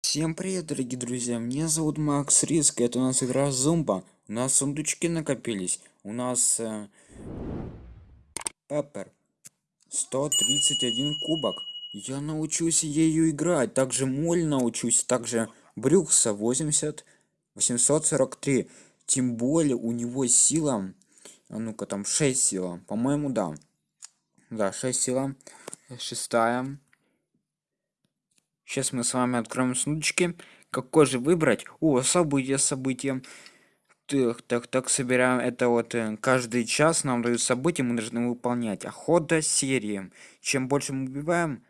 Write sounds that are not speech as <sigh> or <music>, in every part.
Всем привет, дорогие друзья! Меня зовут Макс Риск, это у нас игра Зумба. У нас сундучки накопились. У нас э, Пеппер 131 кубок. Я научусь ею играть. Также Моль научусь. Также Брюкса 80 843. Тем более у него сила. А ну-ка там 6 сила. По-моему, да. Да, 6 сила. Шестая. Сейчас мы с вами откроем сундучки. Какой же выбрать? О, события, события. Так, так, так, собираем это вот э, каждый час нам дают события, мы должны выполнять. Охота серии. Чем больше мы убиваем,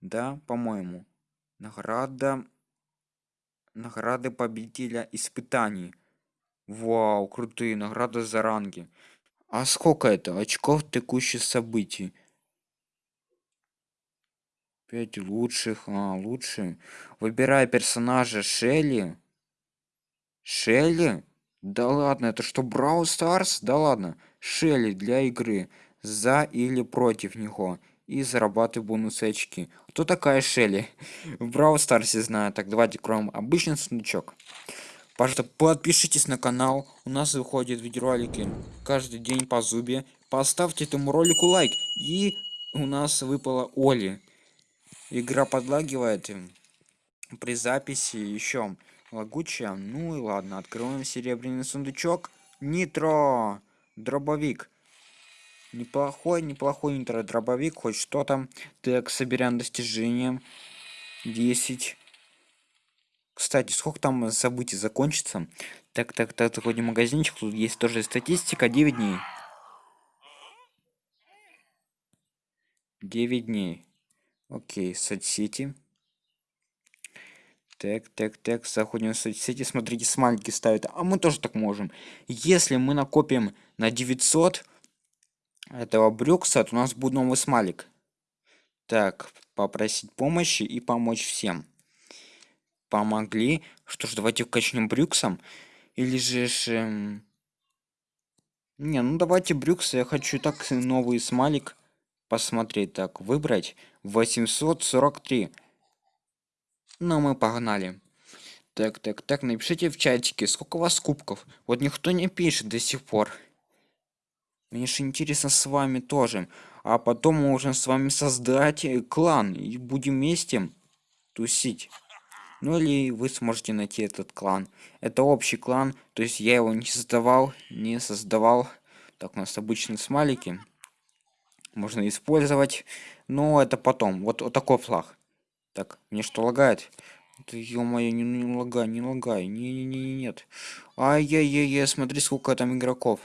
да, по-моему. Награда. Награды победителя испытаний. Вау, крутые награды за ранги. А сколько это? Очков текущих событий. 5 лучших. А, лучше. Выбирай персонажа Шелли. Шелли? Да ладно, это что, Брау Старс? Да ладно. Шелли для игры. За или против него. И зарабатывай бонусы очки. Кто такая Шелли? <laughs> В Брау Старсе знаю. Так, давайте кроем обычный сундучок. Пожалуйста, подпишитесь на канал. У нас выходят видеоролики каждый день по зубе. Поставьте этому ролику лайк. И у нас выпала Оли игра подлагивает при записи еще лагучая. Ну и ладно открываем серебряный сундучок. Нитро! Дробовик. Неплохой неплохой нитро дробовик хоть что там так соберем достижением 10 кстати сколько там событий закончится? Так так так заходим магазинчик тут есть тоже статистика. 9 дней. 9 дней Окей, соцсети. Так, так, так, заходим в соцсети. Смотрите, смайлики ставят. А мы тоже так можем. Если мы накопим на 900 этого брюкса, то у нас будет новый смайлик. Так, попросить помощи и помочь всем. Помогли. Что ж, давайте вкачнем брюксом. Или же... Эм... Не, ну давайте брюксы. Я хочу так новый смайлик посмотреть. Так, выбрать 843. Ну, мы погнали. Так, так, так, напишите в чатике, сколько у вас кубков. Вот никто не пишет до сих пор. Мне же интересно с вами тоже. А потом мы можем с вами создать э, клан и будем вместе тусить. Ну или вы сможете найти этот клан. Это общий клан, то есть я его не создавал, не создавал. Так, у нас обычные смайлики можно использовать но это потом. Вот, вот такой флаг. Так мне что лагает? Ё-моё не, не лагай не лагай. Не не не нет. Ай-яй-яй смотри сколько там игроков.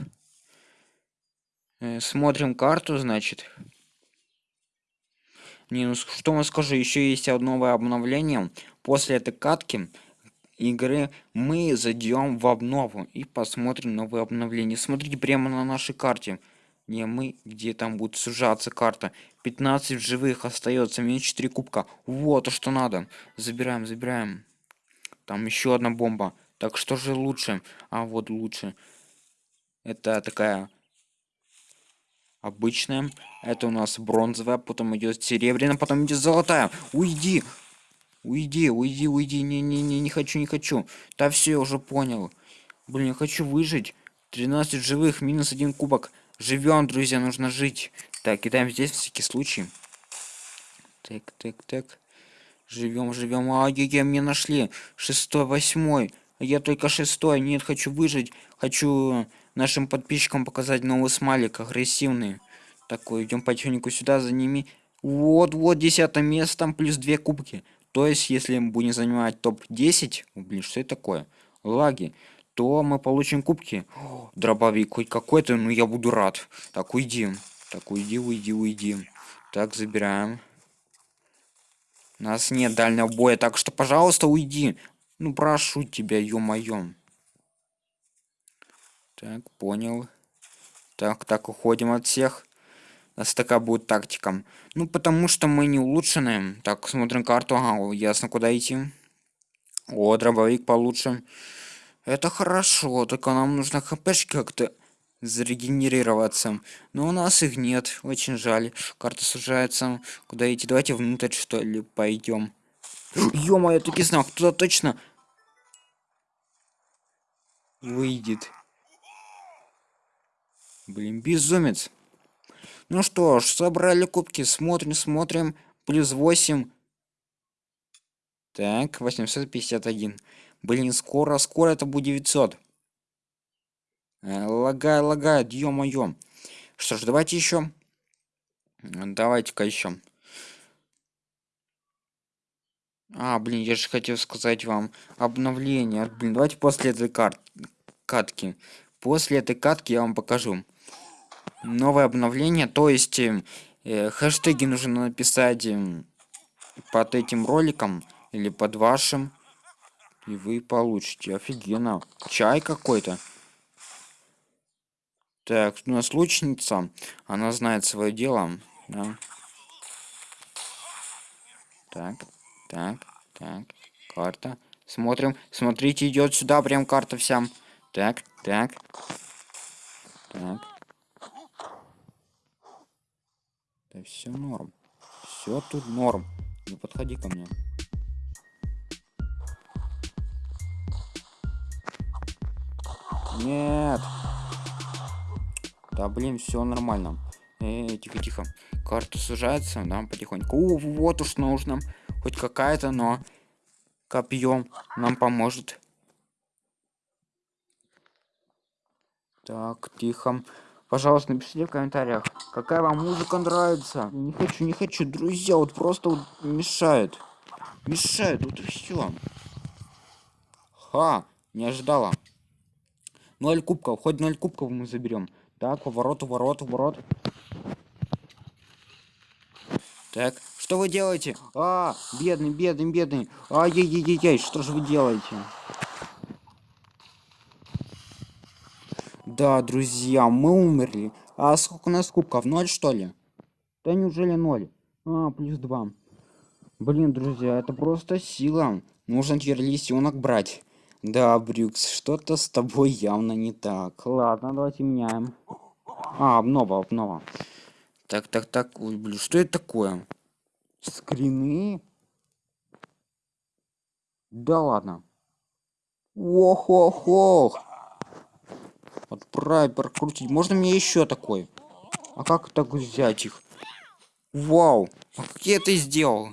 Э, смотрим карту значит. Не ну что мы скажу еще есть одно новое обновление. После этой катки игры мы зайдем в обнову и посмотрим новые обновления. Смотрите прямо на нашей карте не мы где там будет сужаться карта. 15 живых остается мне 4 кубка. Вот то что надо. Забираем забираем. Там еще одна бомба. Так что же лучше? А вот лучше. Это такая обычная. Это у нас бронзовая потом идет серебряная потом идет золотая. Уйди! Уйди уйди уйди. Не не не не хочу не хочу. Да все я уже понял. Блин я хочу выжить. 13 живых минус один кубок живем друзья нужно жить. Так кидаем здесь всякий случай. Так так так. Живем живем. А я мне нашли. Шестой восьмой. А я только шестой. Нет хочу выжить. Хочу нашим подписчикам показать новый смайлик агрессивный. Такой идем потихоньку сюда за ними. Вот вот десятое место там плюс две кубки. То есть если мы будем занимать топ 10 блин что это такое? Лаги. То мы получим кубки. Дробовик хоть какой-то, ну я буду рад. Так, уйди. Так, уйди, уйди, уйди. Так, забираем. У нас нет дальнего боя, так что, пожалуйста, уйди. Ну, прошу тебя, ё-моё. Так, понял. Так, так, уходим от всех. У нас такая будет тактика. Ну, потому что мы не улучшенные. Так, смотрим карту. Ага, ясно, куда идти. О, дробовик получше. Это хорошо, только нам нужно хпшки как-то зарегенерироваться. Но у нас их нет, очень жаль. Карта сужается. Куда идти? Давайте внутрь, что ли, пойдем. <gasps> ё я таки знал кто точно выйдет блин безумец ну что ж собрали кубки смотрим смотрим плюс 8 так 851 блин скоро скоро это будет 900 э, лагай лагает ё-моё. Что ж давайте еще давайте-ка еще а блин я же хотел сказать вам обновление. Блин давайте после этой карт катки. После этой катки я вам покажу новое обновление. То есть э, хэштеги нужно написать э, под этим роликом или под вашим и вы получите. Офигенно. Чай какой-то. Так у нас лучница она знает свое дело да? так так так. Карта. Смотрим. Смотрите идет сюда прям карта вся. Так так. Так. Да все норм. Все тут норм. Не подходи ко мне нет. Да блин все нормально. Э, тихо тихо. Карта сужается да потихоньку. О, вот уж нужно. Хоть какая-то но копьем нам поможет. Так тихо. Пожалуйста напишите в комментариях какая вам музыка нравится. Не хочу не хочу друзья вот просто вот мешает. Мешает вот и все ха не ожидала ноль кубков хоть ноль кубков мы заберем. Так поворот ворот ворот так что вы делаете? А бедный бедный бедный. Ай-яй-яй-яй что же вы делаете? Да друзья мы умерли. А сколько у нас кубков? Ноль что ли? Да неужели ноль? А плюс два. Блин друзья это просто сила. Нужно теперь лисенок брать да брюкс что-то с тобой явно не так. Ладно давайте меняем. А обнова обнова. Так так так ой блин что это такое? Скрины? Да ладно. Ох ох ох отправить прокрутить. Можно мне еще такой? А как так взять их? Вау. А как я это сделал?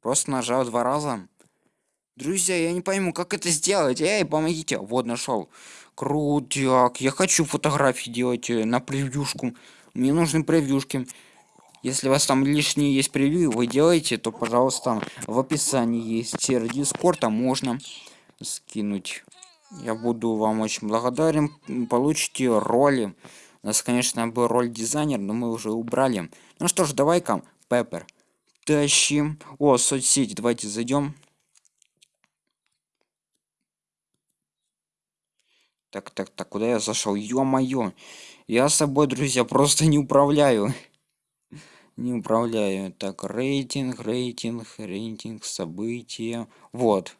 Просто нажал два раза друзья я не пойму как это сделать. Эй помогите. Вот нашел. Крутяк я хочу фотографии делать э, на превьюшку. Мне нужны превьюшки. Если у вас там лишние есть превью вы делаете то пожалуйста в описании есть. Сервер дискорда можно скинуть. Я буду вам очень благодарен. Получите роли. У нас конечно был роль дизайнер но мы уже убрали. Ну что ж давай-ка пеппер тащим. О соцсети давайте зайдем так так так куда я зашел ё-моё я собой друзья просто не управляю <laughs> не управляю так рейтинг рейтинг рейтинг события вот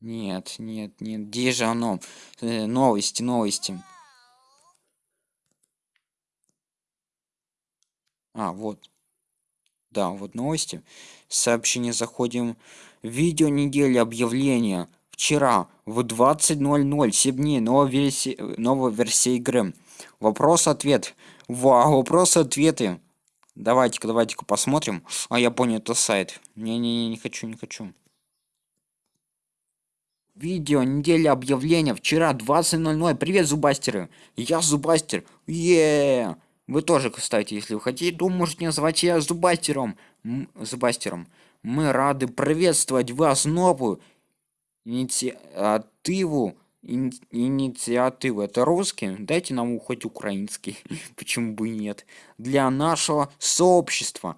нет, нет, нет. Где же оно? Э, новости, новости. А, вот. Да, вот новости. Сообщение заходим. Видео недели объявления. Вчера в 20.00, 7 дней, новая версия, новая версия игры. Вопрос-ответ. Вау, вопрос-ответы. Давайте-ка, давайте-ка посмотрим. А, я понял, это сайт. Не-не-не, не хочу, не хочу. Видео, неделя объявления, вчера 20.00. Привет, зубастеры. Я зубастер. Еее. Вы тоже, кстати, если вы хотите, то можете назвать я зубастером. М зубастером. Мы рады приветствовать вас новую инициативу. Ин инициативу. Это русский? Дайте нам хоть украинский. <laughs> Почему бы и нет? Для нашего сообщества.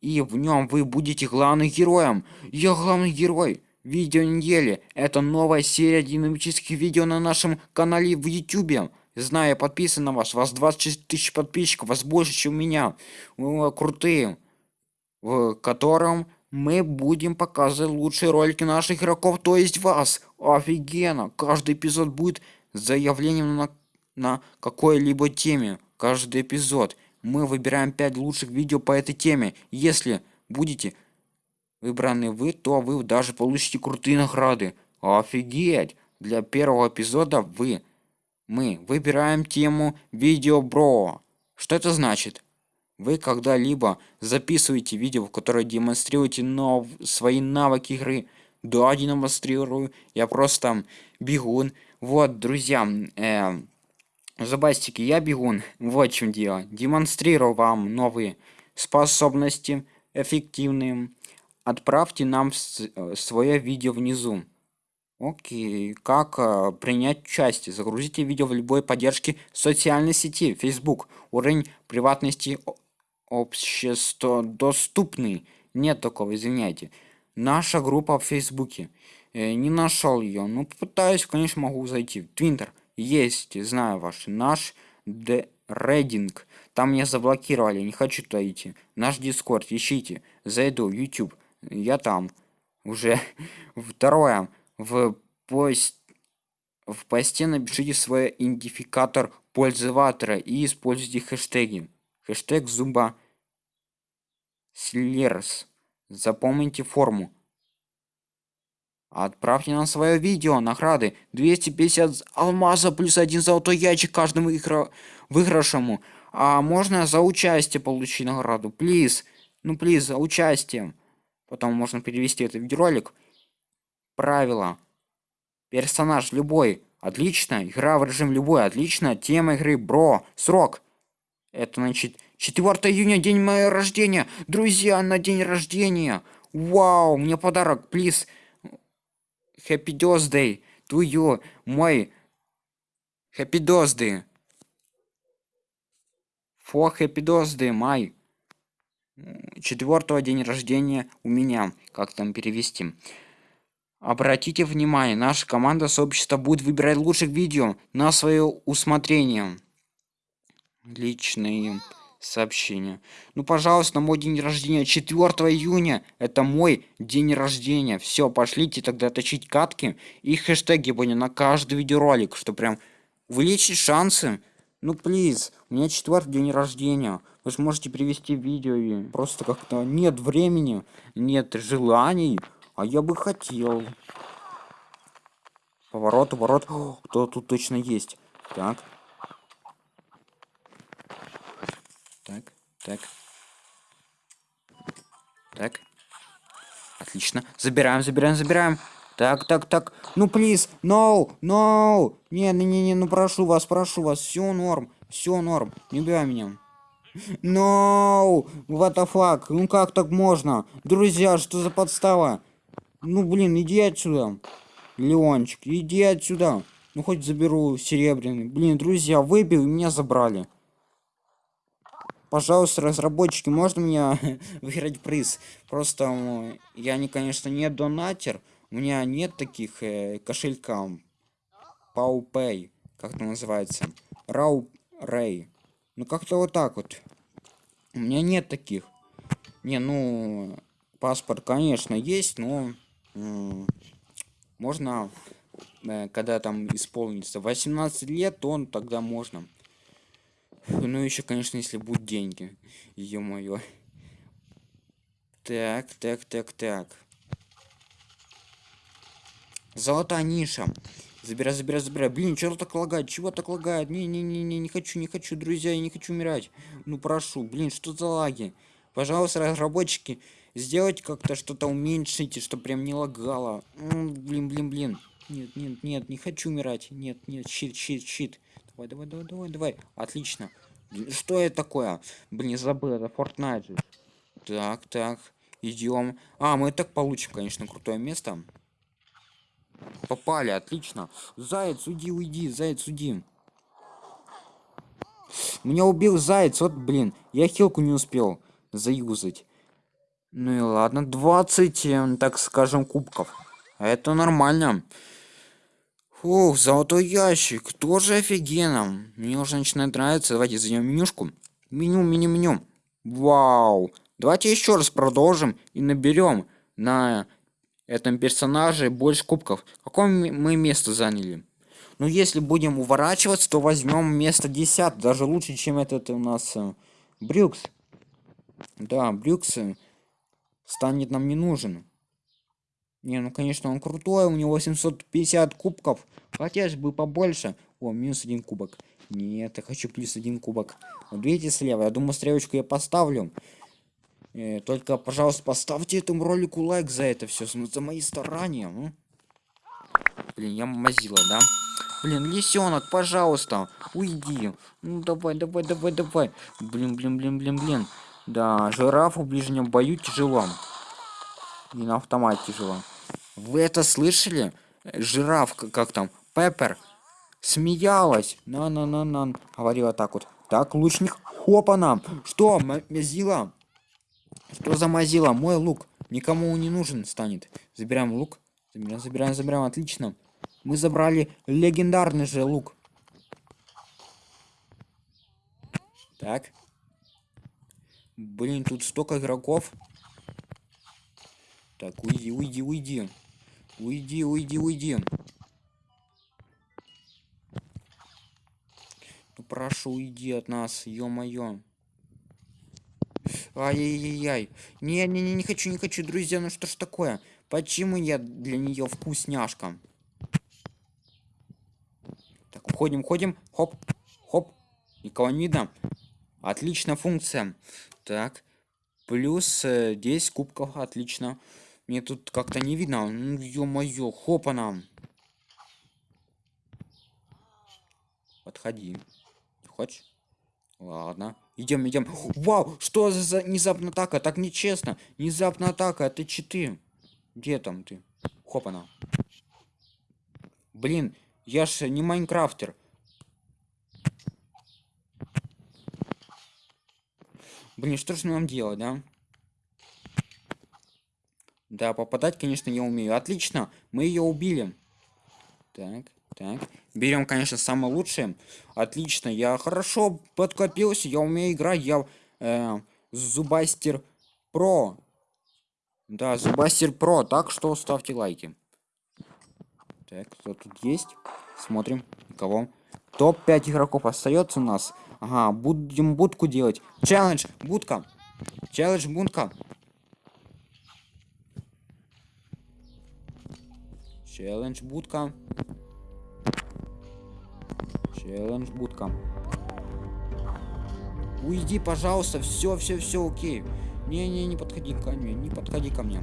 И в нем вы будете главным героем. Я главный герой видео недели это новая серия динамических видео на нашем канале в ютубе знаю подписан на вас вас 26 тысяч подписчиков вас больше чем у меня вы крутые в котором мы будем показывать лучшие ролики наших игроков то есть вас офигенно каждый эпизод будет заявлением на на какой-либо теме каждый эпизод мы выбираем 5 лучших видео по этой теме если будете выбраны вы, то вы даже получите крутые награды. Офигеть! Для первого эпизода вы, мы выбираем тему видео бро. Что это значит? Вы когда-либо записываете видео, в которое демонстрируете нов... свои навыки игры? Да, демонстрирую. Я просто бегун. Вот, друзья, э, Забастики, я бегун. Вот в чем дело. Демонстрирую вам новые способности, эффективные. Отправьте нам свое видео внизу. Окей, как э, принять участие? Загрузите видео в любой поддержке социальной сети, Facebook. Уровень приватности общество доступный. Нет такого, извиняйте. Наша группа в Фейсбуке. Э, не нашел ее. Ну, попытаюсь, конечно, могу зайти. Твинтер. Есть, знаю ваш. Наш рейдинг. Там меня заблокировали, не хочу туда идти. Наш дискорд, ищите. Зайду, YouTube. Я там. Уже. <laughs> Второе. В пост... В посте напишите свой идентификатор пользователя и используйте хэштеги. Хэштег зуба слерс. Запомните форму. Отправьте нам свое видео, награды 250 алмаза плюс один золотой ящик каждому игра... выигравшему. А можно за участие получить награду? Плиз. Ну, плиз, за участие. Потом можно перевести этот видеоролик. Правила. Персонаж любой. Отлично. Игра в режим любой. Отлично. Тема игры. Бро. Срок. Это значит 4 июня, день моего рождения. Друзья, на день рождения. Вау, мне подарок. Плиз. Happy birthday to you, мой Happy birthday. For happy birthday, май. Четвертого день рождения у меня. Как там перевести? Обратите внимание, наша команда сообщества будет выбирать лучших видео на свое усмотрение. Личные сообщение. Ну, пожалуйста, мой день рождения 4 июня. Это мой день рождения. Все, пошлите тогда точить катки и хэштеги будем на каждый видеоролик, что прям увеличить шансы. Ну, плиз, у меня четвертый день рождения. Вы сможете привести видео и просто как-то нет времени, нет желаний, а я бы хотел. Поворот, поворот. Кто тут точно есть? Так, Так, так. Отлично. Забираем, забираем, забираем. Так, так, так. Ну, плиз. No, no. Не, не, не, не, ну прошу вас, прошу вас. Все норм. Все норм. Не убивай меня. No! What the fuck? Ну как так можно? Друзья, что за подстава? Ну блин, иди отсюда. Леончик, иди отсюда. Ну хоть заберу серебряный. Блин, друзья, выбил меня забрали пожалуйста разработчики можно меня <laughs> выиграть приз просто я не конечно не донатер у меня нет таких э, кошелька PowPay, как это называется Рей. Ну как-то вот так вот. У меня нет таких. Не, ну паспорт, конечно, есть, но можно, э, когда там исполнится 18 лет, то он тогда можно. Ну еще, конечно, если будут деньги. Ё-моё. Так, так, так, так. Золотая ниша. Забирай, забирай, забирай. Блин, что так лагает? Чего так лагает? Не-не-не-не, не хочу, не хочу, друзья, я не хочу умирать. Ну прошу, блин, что за лаги? Пожалуйста, разработчики, сделайте как-то что-то уменьшите, чтобы прям не лагало. блин, блин, блин. Нет, нет, нет, не хочу умирать. Нет, нет, щит, щит, щит. Давай, давай, давай, давай, давай. Отлично. Что это такое? Блин, забыл, это Fortnite. Так, так, идем. А, мы так получим, конечно, крутое место. Попали, отлично. Заяц, уйди, уйди, заяц, уйди. Меня убил заяц, вот, блин. Я хилку не успел заюзать. Ну и ладно, 20, эм, так скажем, кубков. Это нормально. Фух, золотой ящик, тоже офигенно. Мне уже начинает нравиться. Давайте зайдем менюшку. Меню, меню, меню. Вау. Давайте еще раз продолжим и наберем на этом персонаже больше кубков. Какое мы место заняли? Ну, если будем уворачиваться, то возьмем место 10. Даже лучше, чем этот у нас э, Брюкс. Да, Брюкс. станет нам не нужен. Не, ну конечно, он крутой, у него 750 кубков. Хотелось бы побольше. О, минус один кубок. Нет, я хочу плюс один кубок. Вот видите слева, я думаю, стрелочку я поставлю. Э, только, пожалуйста, поставьте этому ролику лайк за это все, за мои старания. Ну. Блин, я мазила, да? Блин, лисенок, пожалуйста, уйди. Ну давай, давай, давай, давай. Блин, блин, блин, блин, блин. Да, жирафу в ближнем бою тяжело. И на автомате тяжело. Вы это слышали? Жираф, как там, Пеппер, смеялась. На-на-на-на. Говорила так вот. Так, лучник, хопа нам. Что, мазила? Что за мазила? Мой лук. Никому не нужен станет. Забираем лук. Забираем, забираем, забираем. Отлично. Мы забрали легендарный же лук. Так. Блин, тут столько игроков. Так, уйди, уйди, уйди. Уйди, уйди, уйди. Ну прошу, уйди от нас, ё-моё. Ай-яй-яй-яй. Не-не-не, не хочу, не хочу, друзья, ну что ж такое? Почему я для нее вкусняшка? Так, уходим, уходим. Хоп, хоп. Никого не видно. Отличная функция. Так. Плюс э, 10 кубков. Отлично. Мне тут как-то не видно. Ну, ё-моё, хопа нам. Подходи. Хочешь? Ладно. Идем, идем. Вау, что за внезапная атака? Так нечестно. Внезапная атака, это читы. Где там ты? Хопана. Блин, я ж не майнкрафтер. Блин, что же нам делать, да? Да, попадать, конечно, я умею. Отлично, мы ее убили. Так, так. Берем, конечно, самое лучшее. Отлично, я хорошо подкопился, я умею играть, я э, Зубастер Про. Да, Зубастер Про, так что ставьте лайки. Так, кто тут есть? Смотрим, кого. Топ-5 игроков остается у нас. Ага, будем будку делать. Челлендж, будка. Челлендж, будка. Челлендж, будка. Челлендж будка. Уйди, пожалуйста, все, все, все, окей. Не-не, не подходи ко мне, не подходи ко мне.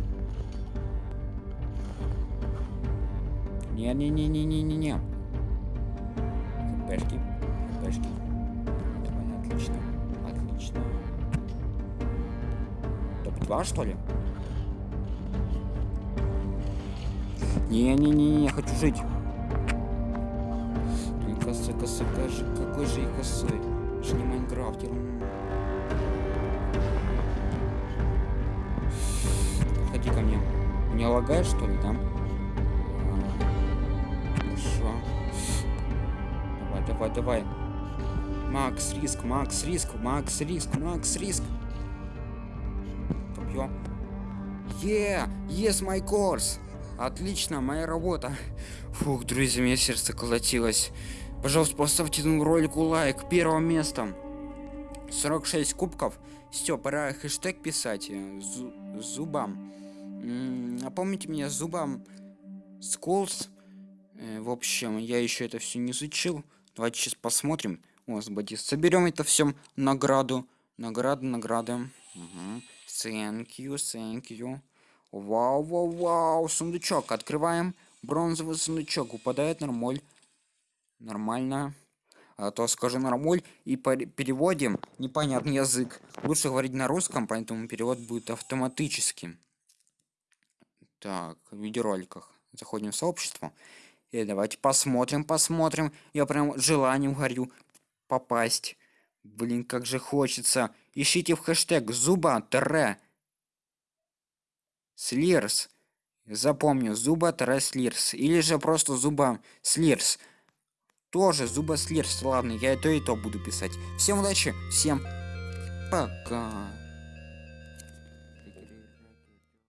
Не-не-не-не-не-не-не. ХПшки. Давай, отлично, отлично. Топ-2, что ли? Не-не-не, хочу жить косой, косой, же, какой же и косой. Же не Майнкрафтер. Подходи ко мне. Не лагает, что ли, да? Хорошо. Давай, давай, давай. Макс риск, Макс риск, Макс риск, Макс риск. Копье. Yeah, yes, my course. Отлично, моя работа. Фух, друзья, мне сердце колотилось. Пожалуйста, поставьте этому ролику лайк. Первое место. 46 кубков. Все, пора хэштег писать. Зу зубам. Напомните меня зубам. Сколс. Э, в общем, я еще это все не изучил. Давайте сейчас посмотрим. Господи, соберем это все награду. Награды, награды. Угу. Thank you, thank you. Вау, вау, вау. Сундучок. Открываем. Бронзовый сундучок. Упадает нормаль. Нормально. А то скажу нормуль и переводим непонятный язык. Лучше говорить на русском, поэтому перевод будет автоматическим. Так, в видеороликах. Заходим в сообщество. И давайте посмотрим, посмотрим. Я прям желанием горю попасть. Блин, как же хочется. Ищите в хэштег зуба тире слирс. Запомню, зуба слирс. Или же просто зуба слирс тоже зубослерство. Ладно, я это и то буду писать. Всем удачи, всем пока.